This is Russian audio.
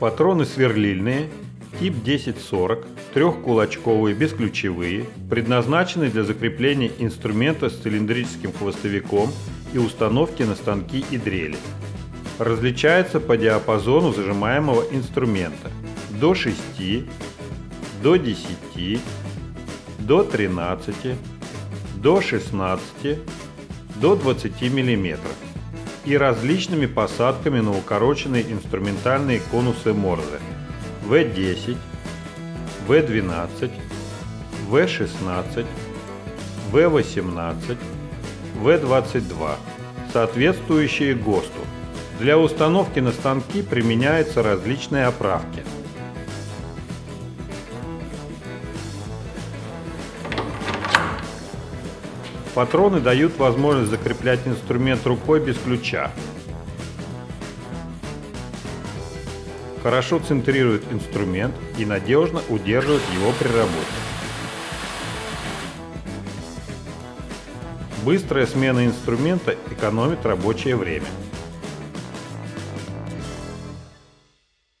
Патроны сверлильные, тип 1040, трехкулачковые, бесключевые, предназначены для закрепления инструмента с цилиндрическим хвостовиком и установки на станки и дрели. Различается по диапазону зажимаемого инструмента до 6, до 10, до 13, до 16, до 20 мм и различными посадками на укороченные инструментальные конусы Морзе. В10, В12, В16, В18, В22, соответствующие ГОСТу. Для установки на станки применяются различные оправки – Патроны дают возможность закреплять инструмент рукой без ключа. Хорошо центрирует инструмент и надежно удерживает его при работе. Быстрая смена инструмента экономит рабочее время.